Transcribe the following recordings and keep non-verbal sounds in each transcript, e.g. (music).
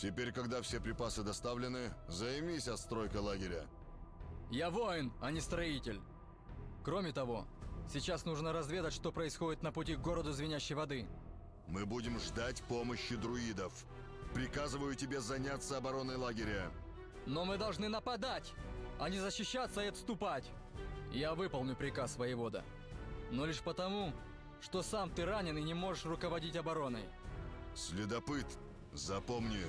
Теперь, когда все припасы доставлены, займись отстройкой лагеря. Я воин, а не строитель. Кроме того, сейчас нужно разведать, что происходит на пути к городу Звенящей Воды. Мы будем ждать помощи друидов. Приказываю тебе заняться обороной лагеря. Но мы должны нападать, а не защищаться и отступать. Я выполню приказ воевода. Но лишь потому, что сам ты ранен и не можешь руководить обороной. Следопыт, запомни,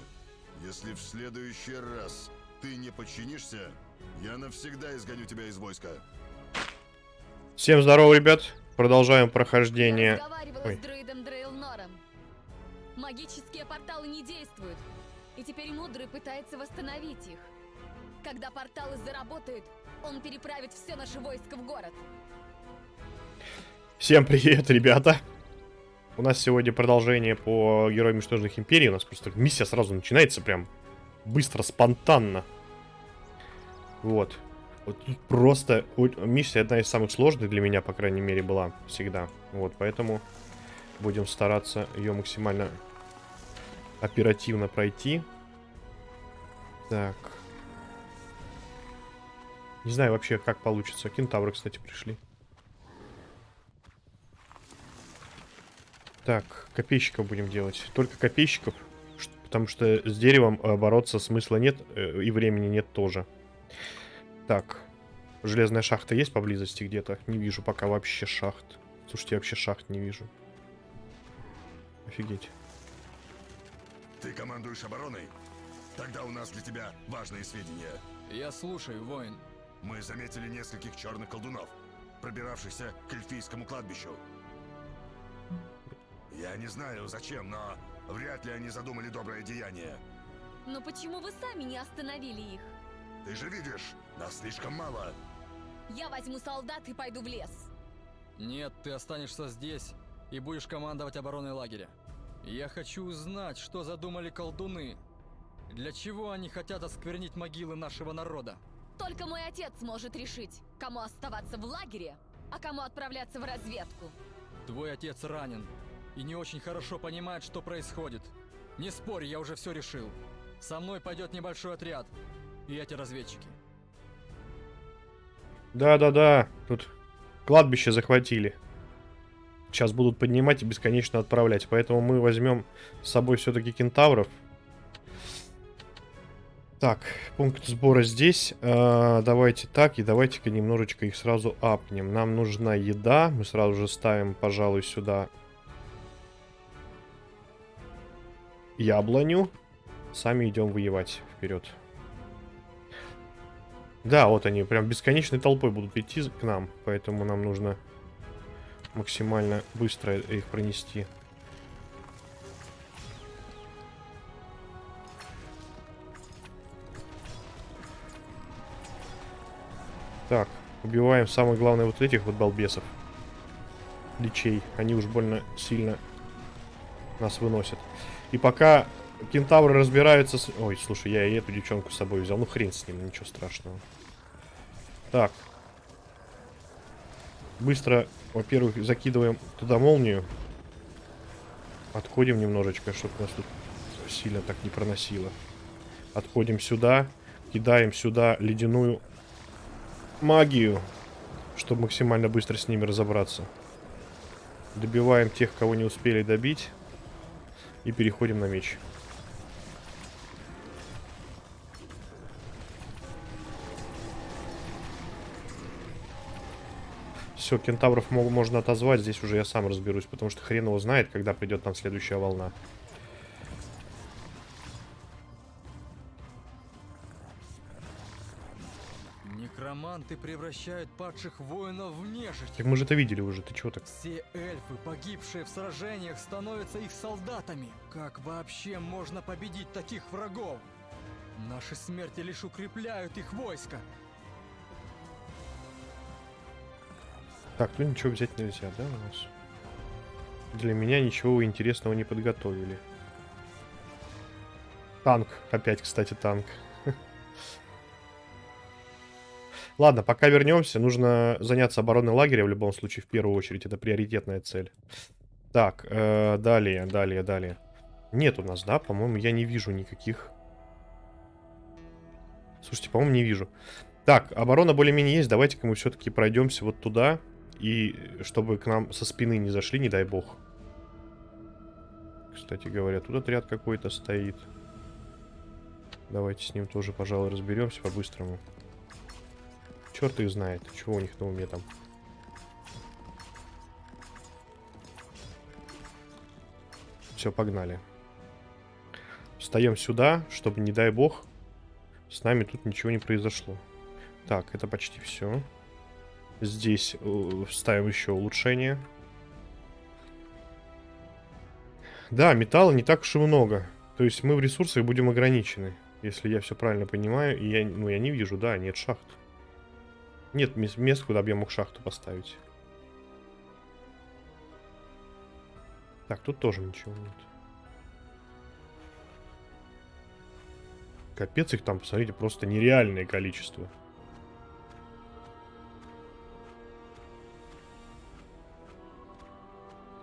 если в следующий раз ты не подчинишься, я навсегда изгоню тебя из войска. Всем здорово, ребят. Продолжаем прохождение. Я разговаривала Ой. с друидом Дрейлнором. Магические порталы не действуют. И теперь Мудрый пытается восстановить их. Когда порталы заработают, он переправит все наше войско в город. Всем привет, ребята. У нас сегодня продолжение по Героям Мятежных Империй. У нас просто миссия сразу начинается прям быстро, спонтанно. Вот. Вот тут просто миссия одна из самых сложных для меня, по крайней мере, была всегда. Вот, поэтому будем стараться ее максимально оперативно пройти. Так. Не знаю вообще, как получится. Кентавры, кстати, пришли. Так, копейщиков будем делать. Только копейщиков, потому что с деревом э, бороться смысла нет, э, и времени нет тоже. Так, железная шахта есть поблизости где-то? Не вижу пока вообще шахт. Слушайте, я вообще шахт не вижу. Офигеть. Ты командуешь обороной? Тогда у нас для тебя важные сведения. Я слушаю, воин. Мы заметили нескольких черных колдунов, пробиравшихся к эльфийскому кладбищу. Я не знаю зачем, но вряд ли они задумали доброе деяние. Но почему вы сами не остановили их? Ты же видишь, нас слишком мало. Я возьму солдат и пойду в лес. Нет, ты останешься здесь и будешь командовать обороной лагеря. Я хочу узнать, что задумали колдуны. Для чего они хотят осквернить могилы нашего народа? Только мой отец может решить, кому оставаться в лагере, а кому отправляться в разведку. Твой отец ранен и не очень хорошо понимает, что происходит. Не спорь, я уже все решил. Со мной пойдет небольшой отряд и эти разведчики. Да-да-да, тут кладбище захватили. Сейчас будут поднимать и бесконечно отправлять. Поэтому мы возьмем с собой все-таки кентавров. Так, пункт сбора здесь. А, давайте так, и давайте-ка немножечко их сразу апнем. Нам нужна еда. Мы сразу же ставим, пожалуй, сюда яблоню. Сами идем воевать вперед. Да, вот они прям бесконечной толпой будут идти к нам, поэтому нам нужно максимально быстро их пронести. Так, убиваем самое главное вот этих вот балбесов. Личей. Они уж больно сильно нас выносят. И пока кентавры разбираются с... Ой, слушай, я и эту девчонку с собой взял. Ну, хрен с ним, ничего страшного. Так. Быстро, во-первых, закидываем туда молнию. Отходим немножечко, чтобы нас тут сильно так не проносило. Отходим сюда. Кидаем сюда ледяную магию, чтобы максимально быстро с ними разобраться. Добиваем тех, кого не успели добить. И переходим на меч. Все, кентавров можно отозвать. Здесь уже я сам разберусь, потому что хрен его знает, когда придет нам следующая волна. Некроманты превращают падших воинов в нежить. Так мы же это видели уже, ты чего так? Все эльфы, погибшие в сражениях, становятся их солдатами. Как вообще можно победить таких врагов? Наши смерти лишь укрепляют их войско. Так, ну ничего взять нельзя, да, у нас? Для меня ничего интересного не подготовили. Танк. Опять, кстати, танк. Ладно, пока вернемся. Нужно заняться обороной лагеря в любом случае, в первую очередь. Это приоритетная цель. Так, э, далее, далее, далее. Нет у нас, да? По-моему, я не вижу никаких. Слушайте, по-моему, не вижу. Так, оборона более-менее есть. Давайте-ка мы все-таки пройдемся вот туда. И чтобы к нам со спины не зашли, не дай бог. Кстати говоря, тут отряд какой-то стоит. Давайте с ним тоже, пожалуй, разберемся по-быстрому. Черт их знает, чего у них на уме там. Все, погнали. Встаем сюда, чтобы, не дай бог, с нами тут ничего не произошло. Так, это почти все. Здесь э, ставим еще улучшение. Да, металла не так уж и много. То есть мы в ресурсах будем ограничены. Если я все правильно понимаю. И я, ну, я не вижу, да, нет шахт. Нет мест, куда бы я мог шахту поставить. Так, тут тоже ничего нет. Капец их там, посмотрите, просто нереальное количество.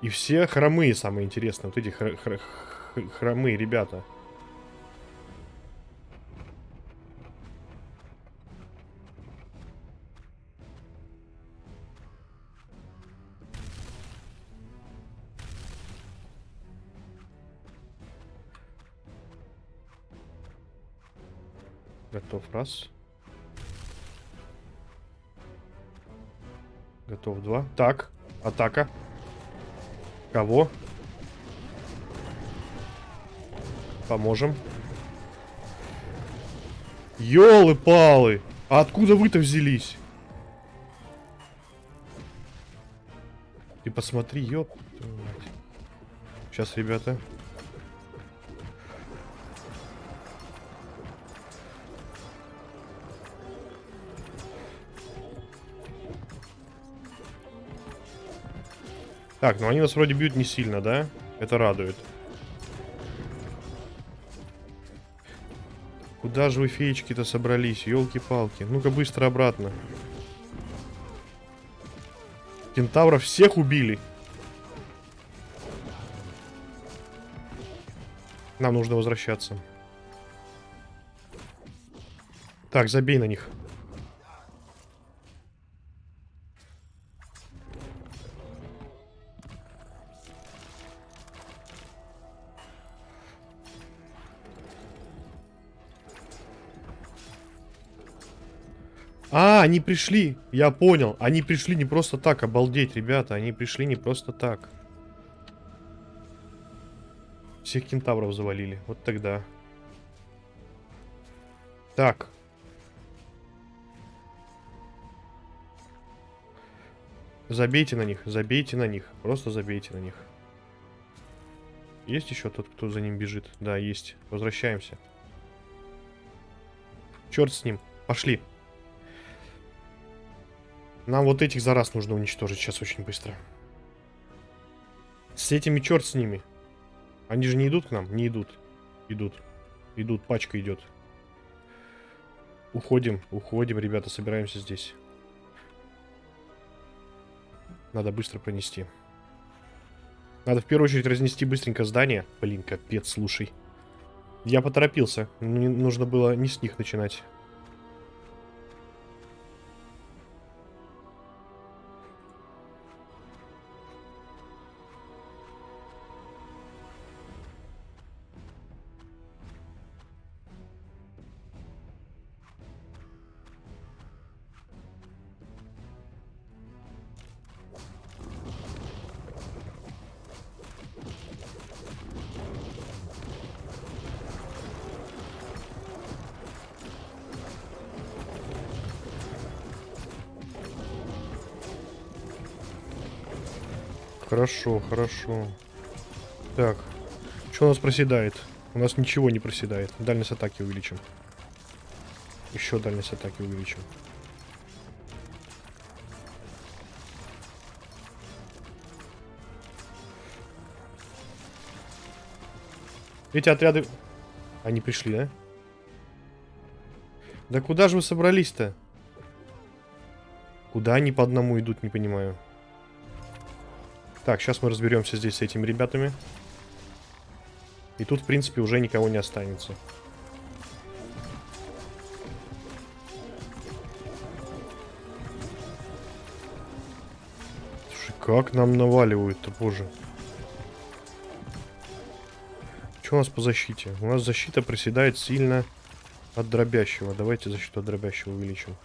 И все хромые, самое интересное. Вот эти хр хр хромые ребята. Раз. Готов два. Так, атака. Кого? Поможем. Ёлы-палы! А откуда вы-то взялись? Ты посмотри, ёп. Сейчас, ребята. Так, ну они нас вроде бьют не сильно, да? Это радует. Куда же вы, феечки-то, собрались? Елки-палки. Ну-ка быстро обратно. Кентавров всех убили. Нам нужно возвращаться. Так, забей на них. А, они пришли. Я понял. Они пришли не просто так. Обалдеть, ребята. Они пришли не просто так. Всех кентавров завалили. Вот тогда. Так. Забейте на них. Забейте на них. Просто забейте на них. Есть еще тот, кто за ним бежит? Да, есть. Возвращаемся. Черт с ним. Пошли. Нам вот этих за раз нужно уничтожить сейчас очень быстро. С этими черт с ними. Они же не идут к нам? Не идут. Идут. Идут, пачка идет. Уходим, уходим, ребята, собираемся здесь. Надо быстро пронести. Надо в первую очередь разнести быстренько здание. Блин, капец, слушай. Я поторопился. Мне нужно было не с них начинать. Хорошо, хорошо. Так. Что у нас проседает? У нас ничего не проседает. Дальность атаки увеличим. Еще дальность атаки увеличим. Эти отряды... Они пришли, да? Да куда же вы собрались-то? Куда они по одному идут, не понимаю. Так, сейчас мы разберемся здесь с этими ребятами. И тут, в принципе, уже никого не останется. Слушай, как нам наваливают-то, боже. Что у нас по защите? У нас защита проседает сильно от дробящего. Давайте защиту от дробящего увеличим.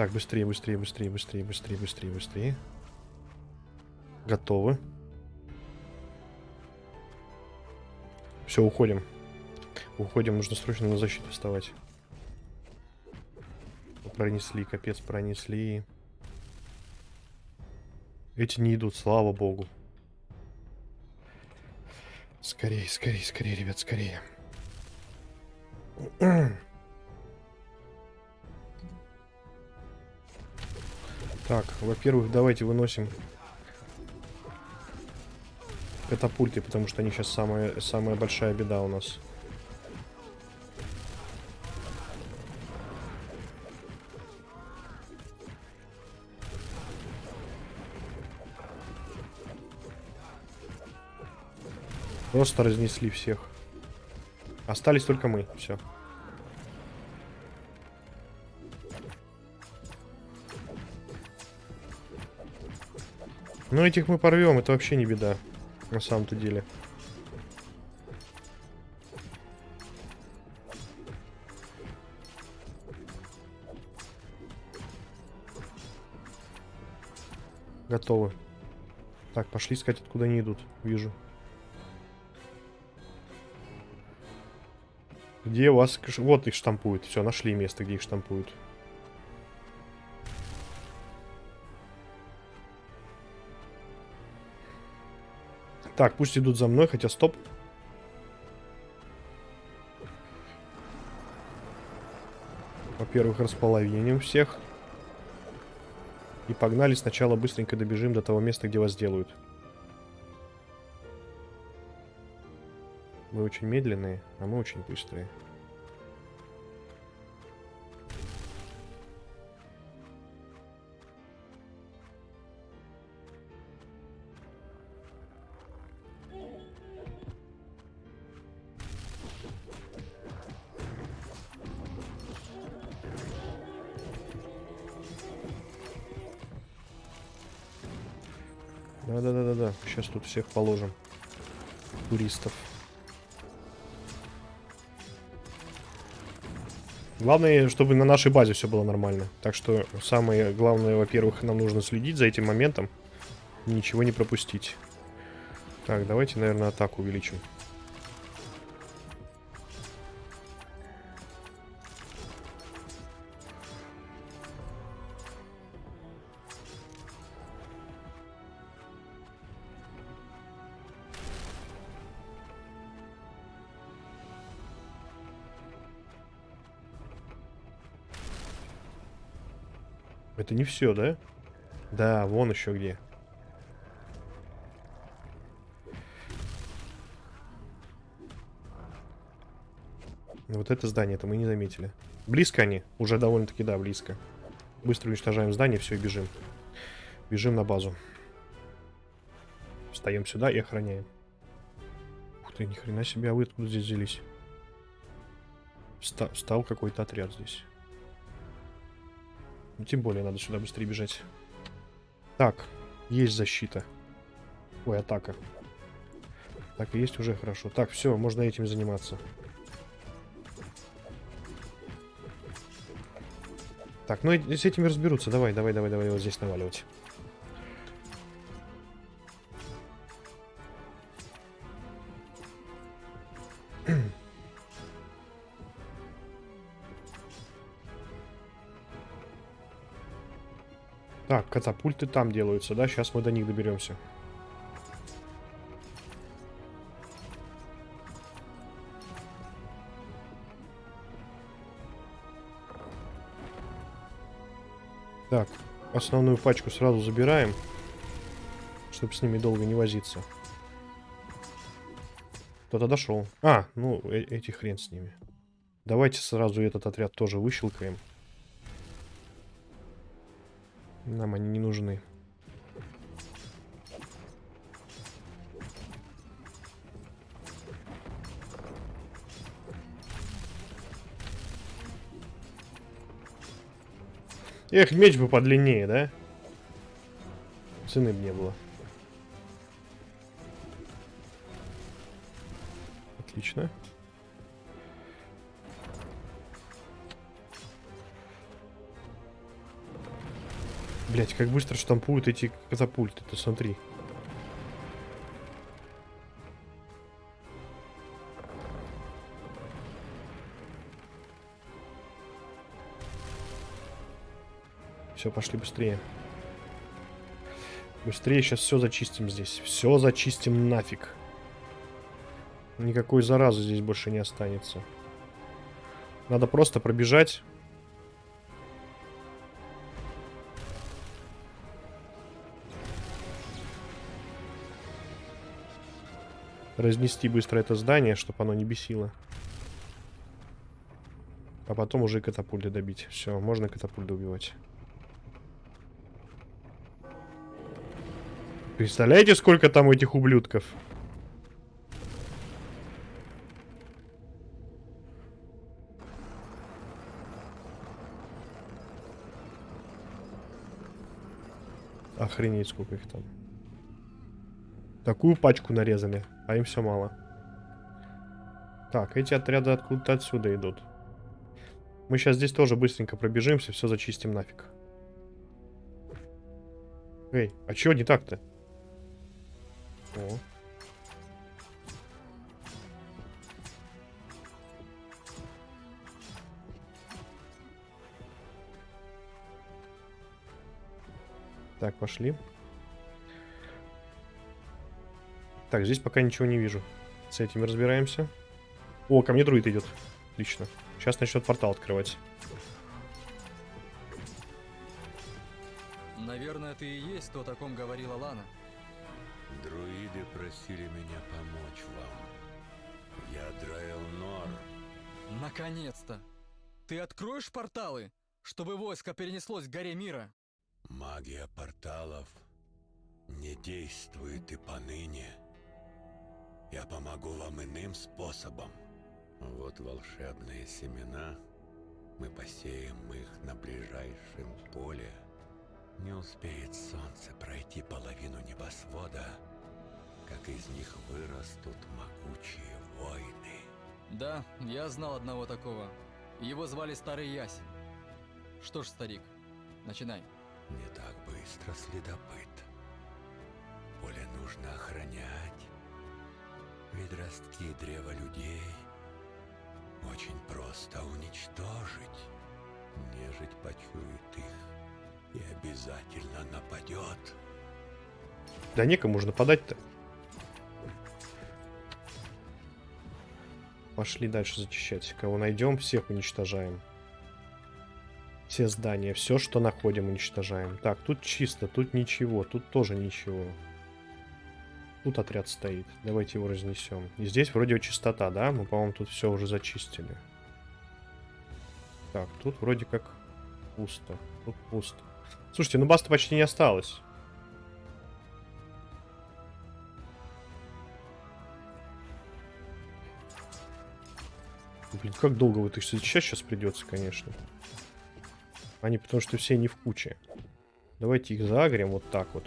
Так, быстрее, быстрее, быстрее, быстрее, быстрее, быстрее, быстрее. Готовы. Все, уходим. Уходим, нужно срочно на защиту вставать. Пронесли, капец, пронесли. Эти не идут, слава богу. Скорее, скорее, скорее, ребят, скорее. (clears throat) Так, во-первых, давайте выносим катапульты, потому что они сейчас самая, самая большая беда у нас. Просто разнесли всех. Остались только мы. Все. Ну, этих мы порвем, это вообще не беда. На самом-то деле. Готовы. Так, пошли искать, откуда они идут. Вижу. Где вас... кш- Вот их штампуют. Все, нашли место, где их штампуют. Так, пусть идут за мной, хотя стоп. Во-первых, располовиним всех. И погнали сначала быстренько добежим до того места, где вас делают. Вы очень медленные, а мы очень быстрые. Тут всех положим. Туристов. Главное, чтобы на нашей базе все было нормально. Так что самое главное, во-первых, нам нужно следить за этим моментом. Ничего не пропустить. Так, давайте, наверное, атаку увеличим. Это не все, да? Да, вон еще где. Вот это здание, это мы не заметили. Близко они? Уже довольно-таки, да, близко. Быстро уничтожаем здание, все, и бежим. Бежим на базу. Встаем сюда и охраняем. Ух ты, ни хрена себе, а вы откуда здесь взялись? Вста- встал какой-то отряд здесь. Ну, тем более надо сюда быстрее бежать. Так, есть защита. Ой, атака. Так, есть уже хорошо. Так, все, можно этим заниматься. Так, ну с этими разберутся. Давай, давай, давай, давай вот здесь наваливать. Катапульты там делаются, да? Сейчас мы до них доберемся. Так, основную пачку сразу забираем. Чтобы с ними долго не возиться. Кто-то дошел. А, ну, э эти хрен с ними. Давайте сразу этот отряд тоже выщелкаем. Нам они не нужны. Эх, меч бы подлиннее, да? Цены бы не было. Блять, как быстро штампуют эти катапульты, ты смотри. Все, пошли быстрее. Быстрее сейчас все зачистим здесь. Все зачистим нафиг. Никакой заразы здесь больше не останется. Надо просто пробежать. Разнести быстро это здание, чтобы оно не бесило. А потом уже катапульты добить. Все, можно катапульты убивать. Представляете, сколько там этих ублюдков? Охренеть, сколько их там. Такую пачку нарезали, а им все мало. Так, эти отряды откуда-то отсюда идут. Мы сейчас здесь тоже быстренько пробежимся, все зачистим нафиг. Эй, а чего не так-то? О. Так, пошли. Так, здесь пока ничего не вижу. С этим разбираемся. О, ко мне друид идет. Отлично. Сейчас начнет портал открывать. Наверное, ты и есть то, о ком говорила Лана. Друиды просили меня помочь вам. Я Драэл Нор. Наконец-то! Ты откроешь порталы, чтобы войско перенеслось к горе мира? Магия порталов не действует и поныне. Я помогу вам иным способом. Вот волшебные семена. Мы посеем их на ближайшем поле. Не успеет солнце пройти половину небосвода, как из них вырастут могучие войны. Да, я знал одного такого. Его звали Старый Ясь. Что ж, старик, начинай. Не так быстро, следопыт. Поле нужно охранять. Ведь ростки древа людей очень просто уничтожить. Нежить почует их и обязательно нападет. Да некому же нападать-то. Пошли дальше зачищать. Кого найдем, всех уничтожаем. Все здания, все, что находим, уничтожаем. Так, тут чисто, тут ничего, тут тоже ничего. Тут отряд стоит. Давайте его разнесем. И здесь вроде чистота, да? Мы, по-моему, тут все уже зачистили. Так, тут вроде как пусто. Тут пусто. Слушайте, ну баста почти не осталось. Блин, как долго вот их зачищать сейчас придется, конечно. Они потому что все не в куче. Давайте их загрем вот так вот.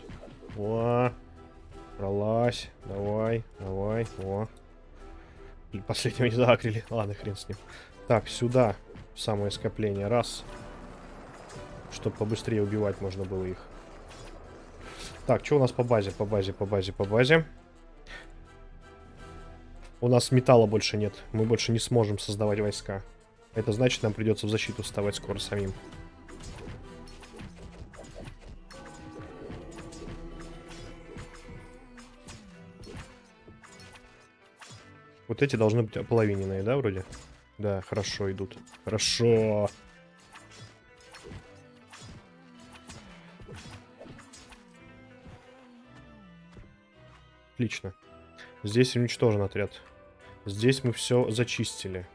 О, пролазь. Давай, давай. О. Последнего не загрели. Ладно, хрен с ним. Так, сюда. Самое скопление. Раз. Чтобы побыстрее убивать можно было их. Так, что у нас по базе? По базе, по базе, по базе. У нас металла больше нет. Мы больше не сможем создавать войска. Это значит, нам придется в защиту вставать скоро самим. Вот эти должны быть ополовиненные, да, вроде? Да, хорошо идут. Хорошо. Отлично. Здесь уничтожен отряд. Здесь мы все зачистили.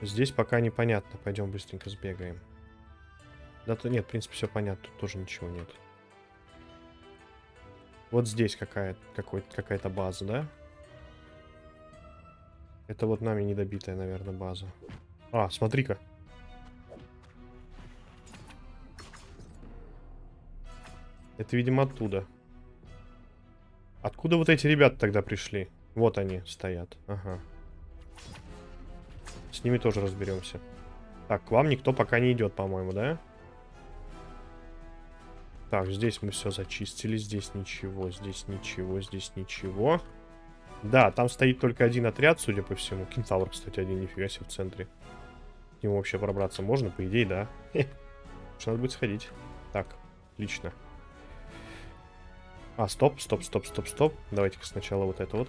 Здесь пока непонятно. Пойдем быстренько сбегаем. Да-то нет, в принципе, все понятно. Тут тоже ничего нет. Вот здесь какая-то какой какая-то база, да? Это вот нами недобитая, наверное, база. А, смотри-ка. Это, видимо, оттуда. Откуда вот эти ребята тогда пришли? Вот они стоят. Ага. С ними тоже разберемся. Так, к вам никто пока не идет, по-моему, да? Так, здесь мы все зачистили. Здесь ничего, здесь ничего, здесь ничего. Да, там стоит только один отряд, судя по всему. Кентавр, кстати, один, нифига себе, в центре. К нему вообще пробраться можно? По идее, да. Что надо будет сходить. Так, отлично. А, стоп, стоп, стоп, стоп, стоп. Давайте-ка сначала вот это вот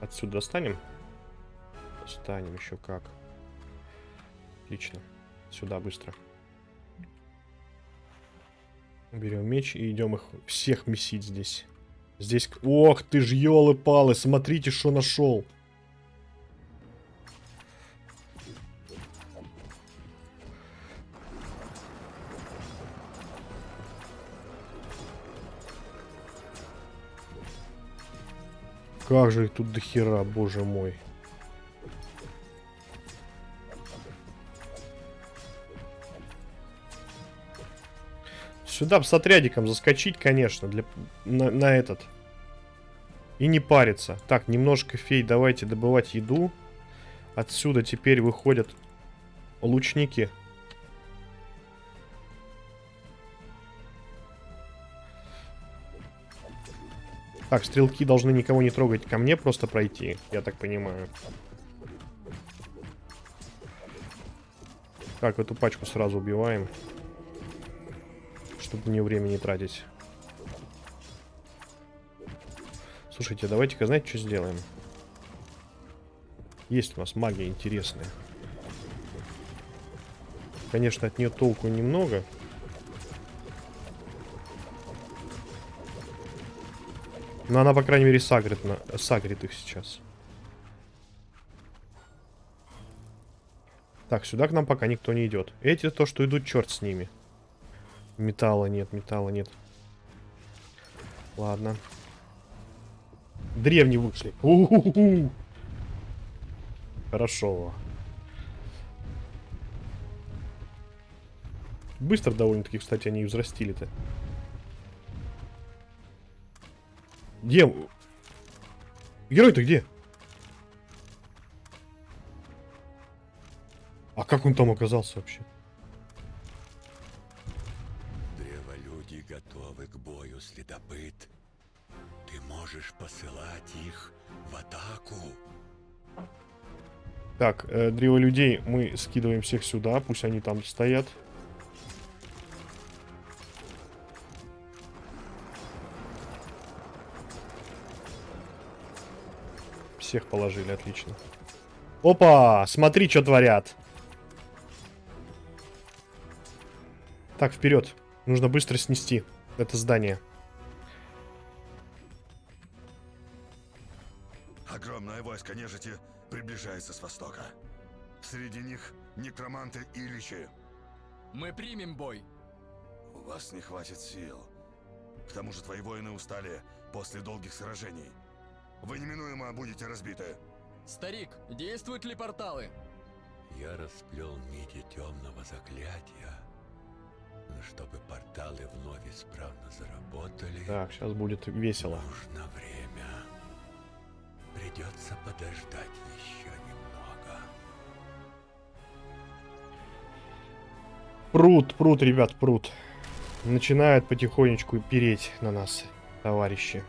отсюда достанем. Достанем еще как. Отлично. Сюда быстро. Берем меч и идем их всех месить здесь. Здесь... Ох ты ж, елы-палы, смотрите, что нашел. Как же их тут до хера, боже мой. Сюда с отрядиком заскочить, конечно, для, на, на этот. И не париться. Так, немножко фей, давайте добывать еду. Отсюда теперь выходят лучники. Так, стрелки должны никого не трогать, ко мне просто пройти, я так понимаю. Так, эту пачку сразу убиваем. Чтобы мне время не тратить. Слушайте, давайте-ка, знаете, что сделаем? Есть у нас магия интересная. Конечно, от нее толку немного. Но она, по крайней мере, сагрит, на... сагрит их сейчас. Так, сюда к нам пока никто не идет. Эти то, что идут, черт с ними. Металла нет, металла нет. Ладно. Древние вышли. У -ху -ху. Хорошо. Быстро довольно-таки, кстати, они взрастили-то. Где? Герой-то где? А как он там оказался вообще? Посылать их в атаку. Так, э, древо людей мы скидываем всех сюда, пусть они там стоят. Всех положили, отлично. Опа! Смотри, что творят. Так, вперед. Нужно быстро снести это здание. Войско нежити приближается с востока. Среди них некроманты и личи. Мы примем бой. У вас не хватит сил. К тому же твои воины устали после долгих сражений. Вы неминуемо будете разбиты. Старик, действуют ли порталы? Я расплел нити темного заклятия. Но чтобы порталы вновь исправно заработали, Так, сейчас будет весело. нужно время. Подождать еще немного. Пруд, пруд, ребят, пруд. Начинают потихонечку переть на нас, товарищи.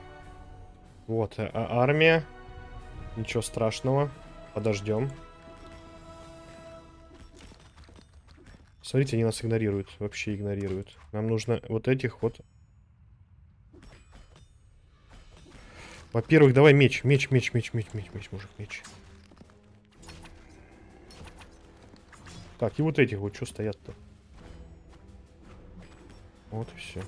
Вот, а- а- армия. Ничего страшного. Подождем. Смотрите, они нас игнорируют. Вообще игнорируют. Нам нужно вот этих вот... Во-первых, давай меч. Меч, меч, меч, меч, меч, меч, мужик, меч. Так, и вот этих вот что стоят-то? Вот и все.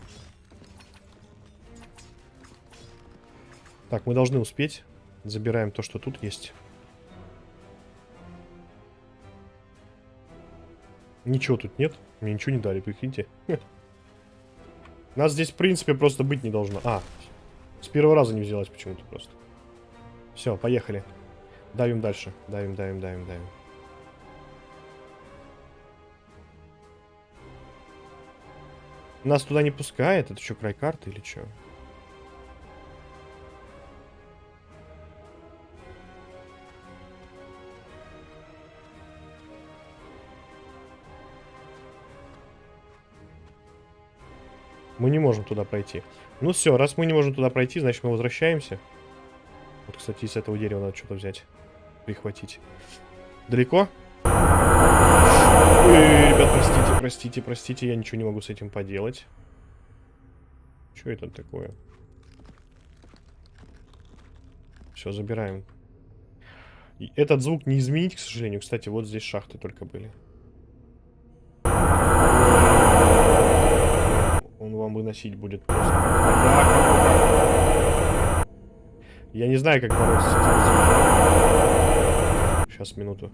Так, мы должны успеть. Забираем то, что тут есть. Ничего тут нет. Мне ничего не дали, прикиньте. (laughs) Нас здесь, в принципе, просто быть не должно. А, с первого раза не взялась почему-то просто. Все, поехали. Давим дальше. Давим, давим, давим, давим. Нас туда не пускает? Это что, край карты или что? Мы не можем туда пройти. Ну все, раз мы не можем туда пройти, значит мы возвращаемся. Вот, кстати, из этого дерева надо что-то взять. Прихватить. Далеко? Ой, ребят, простите, простите, простите, я ничего не могу с этим поделать. Что это такое? Все, забираем. И этот звук не изменить, к сожалению. Кстати, вот здесь шахты только были. Вам выносить будет просто. Я, не знаю, как бороться с этим. Сейчас, минуту.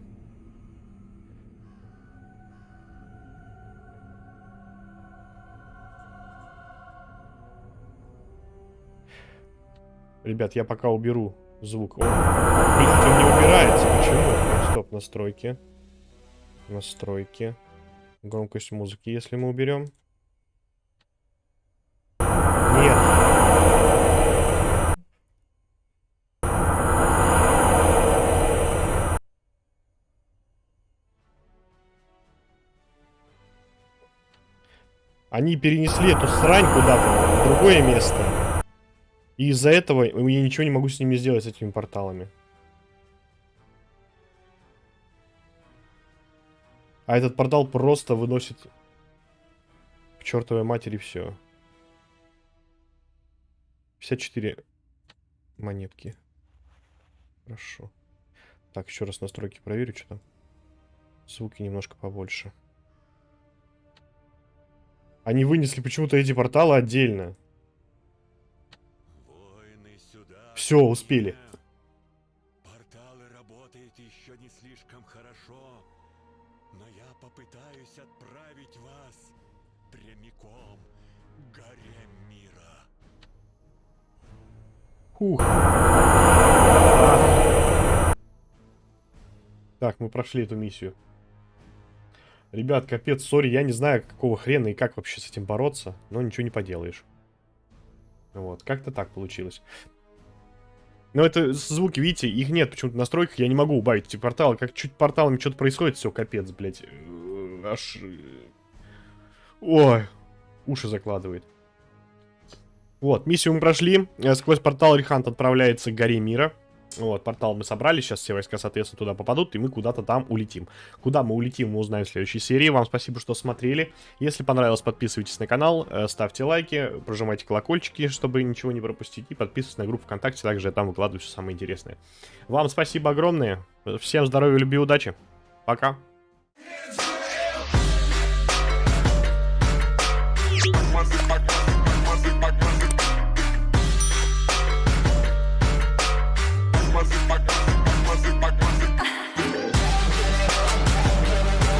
Ребят, я пока уберу звук. Он, блядь, он не убирается. Почему? Стоп, настройки. Настройки. Громкость музыки, если мы уберем. Они перенесли эту срань куда-то, в другое место. И из-за этого я ничего не могу с ними сделать, с этими порталами. А этот портал просто выносит к чертовой матери все. 54 монетки. Хорошо. Так, еще раз настройки проверю, что там. Звуки немножко побольше. Они вынесли почему-то эти порталы отдельно. Все, успели. Порталы работают еще не слишком хорошо, но я попытаюсь отправить вас прямиком к горе мира. Хух. Так, мы прошли эту миссию. Ребят, капец, сори, я не знаю, какого хрена и как вообще с этим бороться, но ничего не поделаешь. Вот, как-то так получилось. Но это звуки, видите, их нет почему-то в настройках, я не могу убавить эти порталы. Как чуть порталами что-то происходит, все, капец, блядь. Э, Аж... э, Ой, уши закладывает. Вот, миссию мы прошли. Э, Сквозь портал Рихант отправляется к горе мира. Вот, портал мы собрали, сейчас все войска, соответственно, туда попадут, и мы куда-то там улетим. Куда мы улетим, мы узнаем в следующей серии. Вам спасибо, что смотрели. Если понравилось, подписывайтесь на канал, э, ставьте лайки, прожимайте колокольчики, чтобы ничего не пропустить, и подписывайтесь на группу ВКонтакте, также я там выкладываю все самое интересное. Вам спасибо огромное, всем здоровья, любви, удачи, пока. Motherfucker.